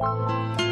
Música